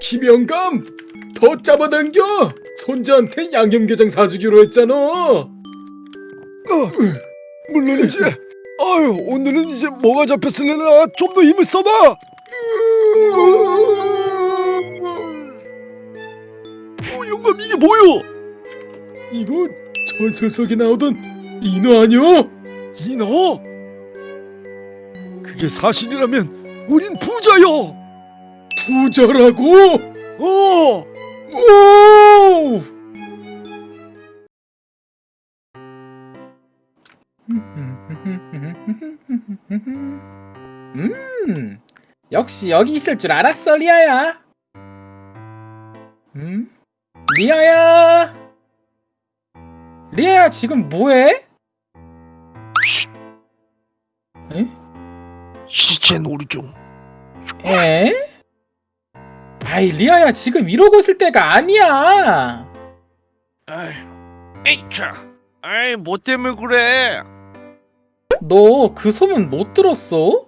김영감 더 잡아당겨 손자한테 양념게장 사주기로 했잖아 어, 물론이지. 아유, 오늘은 이제 뭐가 잡혔으려나 좀 더 힘을 써봐. 어, 영감 이게 뭐요? 이거 전설 속에 나오던 인어 아니야? 인어? 그게 사실이라면 우린 부자요. 부자라고? 어, 오! 음, 역시 여기 있을 줄 알았어, 리아야. 음, 리아야. 리아야 지금 뭐해? 놀이 중. 에? 아이 리아야 지금 이러고 있을 때가 아니야. 아이, 에이차, 아이 뭐 때문에 그래? 너 그 소문 못 들었어?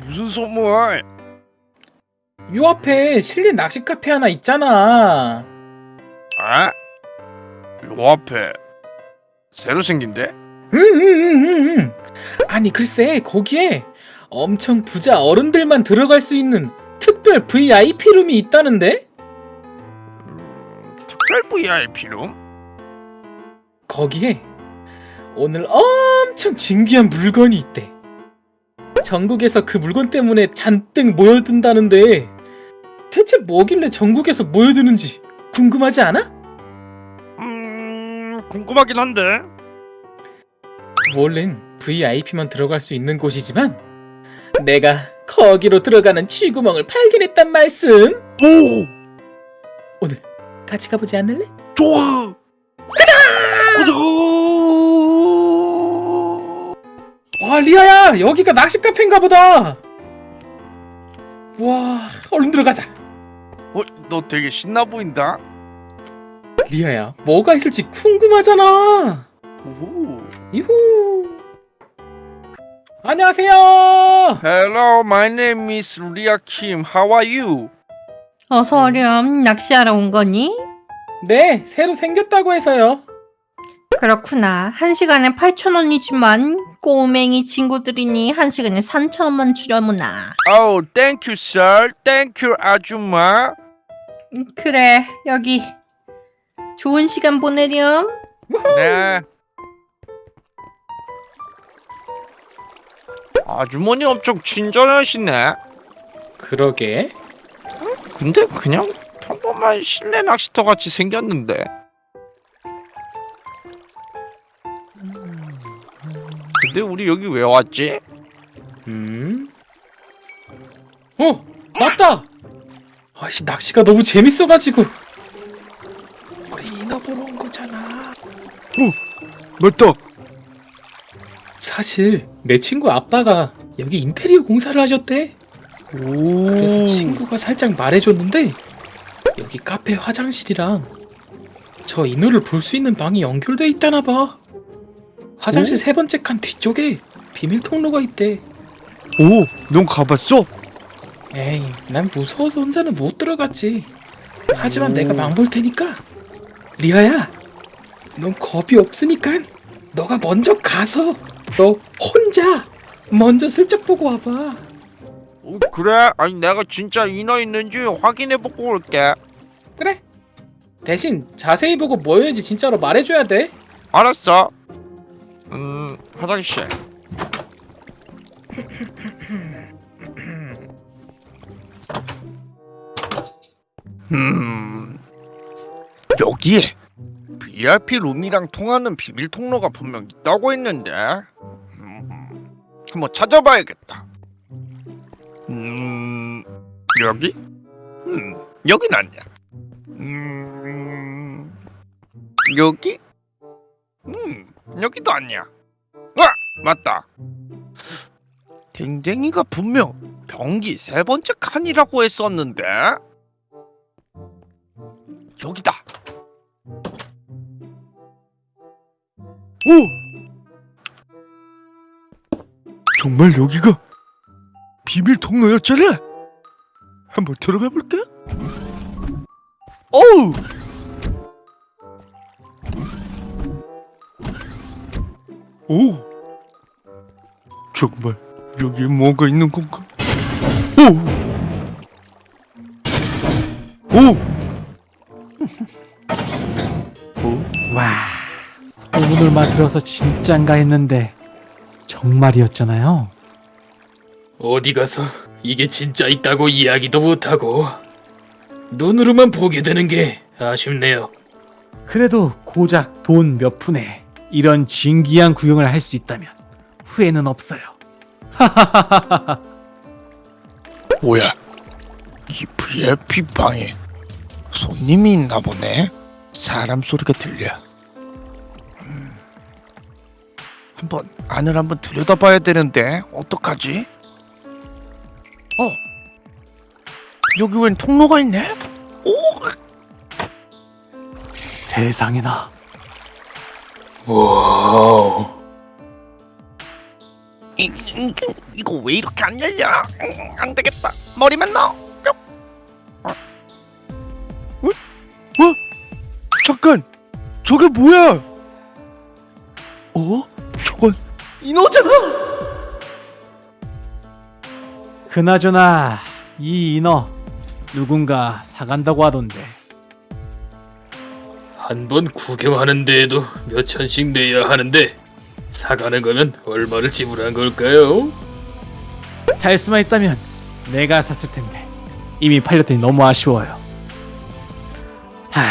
무슨 소문? 요 앞에 실내 낚시 카페 하나 있잖아. 아? 요 앞에 새로 생긴데? 응응응응. 아니 글쎄 거기에 엄청 부자 어른들만 들어갈 수 있는 특별 VIP 룸이 있다는데? 음, 특별 VIP룸? 거기에 오늘 엄청 진귀한 물건이 있대. 전국에서 그 물건 때문에 잔뜩 모여든다는데 대체 뭐길래 전국에서 모여드는지 궁금하지 않아? 음, 궁금하긴 한데. 원래는 VIP만 들어갈 수 있는 곳이지만 내가 거기로 들어가는 쥐구멍을 발견했단 말씀. 오, 같이 가보지 않을래? 좋아. 가자. 와 리아야 여기가 낚시 카페인가 보다. 와 얼른 들어가자. 어, 너 되게 신나 보인다. 리아야 뭐가 있을지 궁금하잖아. 오. 이후. 안녕하세요. Hello, my name is Ria Kim. How are you? 어서 오렴. 낚시하러 온 거니? 네 새로 생겼다고 해서요. 그렇구나. 한 시간에 8,000원이지만 꼬맹이 친구들이니 한 시간에 3,000원만 주려무나. Oh, thank you, sir. Thank you, 아줌마. 음, 그래, 여기 좋은 시간 보내렴. 네. 아주머니 엄청 친절하시네. 그러게. 근데 그냥 평범한 실내 낚시터 같이 생겼는데. 근데 우리 여기 왜 왔지? 음. 어 맞다. 아씨 낚시가 너무 재밌어가지고. 우리 인어 보러 온 거잖아. 맞다. 사실 내 친구 아빠가 여기 인테리어 공사를 하셨대. 오. 그래서 친구가 살짝 말해줬는데 여기 카페 화장실이랑 저 인어를 볼수 있는 방이 연결돼 있다나 봐. 화장실 오? 세 번째 칸 뒤쪽에 비밀 통로가 있대. 오, 넌 가봤어? 에이, 난 무서워서 혼자는 못 들어갔지. 하지만 오. 내가 망볼 테니까. 리아야, 넌 겁이 없으니까 너가 먼저 가서 너 혼자 먼저 슬쩍 보고 와봐. 어, 그래? 아니 내가 진짜 인어 있는지 확인해보고 올게. 그래. 대신 자세히 보고 뭐였는지 진짜로 말해줘야 돼. 알았어. 음, 화장실. 음, 여기에 VIP 룸이랑 통하는 비밀 통로가 분명 있다고 했는데 음, 한번 찾아봐야겠다. 음, 여기? 음, 여긴 아니야. 음, 여기? 음, 여기도 아니야. 아, 맞다. 댕댕이가 분명 변기 세 번째 칸이라고 했었는데 여기다. 오. 정말 여기가 비밀 통로였잖아. 한번 들어가 볼까? 어우. 오. 정말 여기에 뭔가 있는 건가? 오. 오. 와, 소문을만 들어서 진짠가 했는데 정말이었잖아요. 어디 가서 이게 진짜 있다고 이야기도 못하고 눈으로만 보게 되는 게 아쉽네요. 그래도 고작 돈 몇 푼에 이런 진기한 구경을 할 수 있다면 후회는 없어요. 뭐야? 이 VIP 방에 손님이 있나 보네. 사람 소리가 들려. 한번 안을 한번 들여다봐야 되는데 어떡하지? 어? 여기 웬 통로가 있네? 오! 세상에나. 와우. 이, 이, 이거 왜 이렇게 안 열려? 음, 안 되겠다. 머리만 넣어. 뿅. 잠깐. 저게 뭐야? 어? 인어잖아. 그나저나 이 인어 누군가 사간다고 하던데. 한 번 구경하는 데에도 몇 천씩 내야 하는데 사가는 거면 얼마를 지불한 걸까요? 살 수만 있다면 내가 샀을 텐데 이미 팔렸더니 너무 아쉬워요. 하,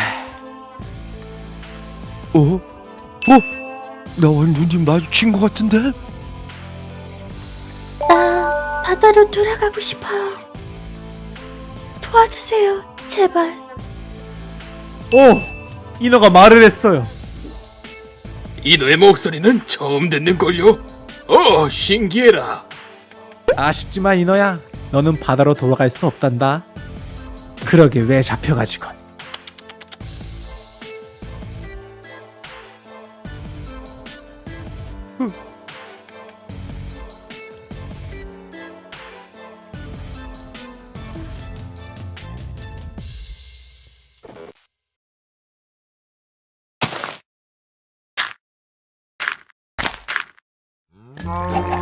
어? 어? 나와 눈이 마주친 것 같은데? 나 바다로 돌아가고 싶어요. 도와주세요, 제발. 오, 인어가 말을 했어요. 이 너의 목소리는 처음 듣는 걸요. 어, 신기해라. 아쉽지만 인어야, 너는 바다로 돌아갈 수 없단다. 그러게 왜 잡혀가지건. Okay.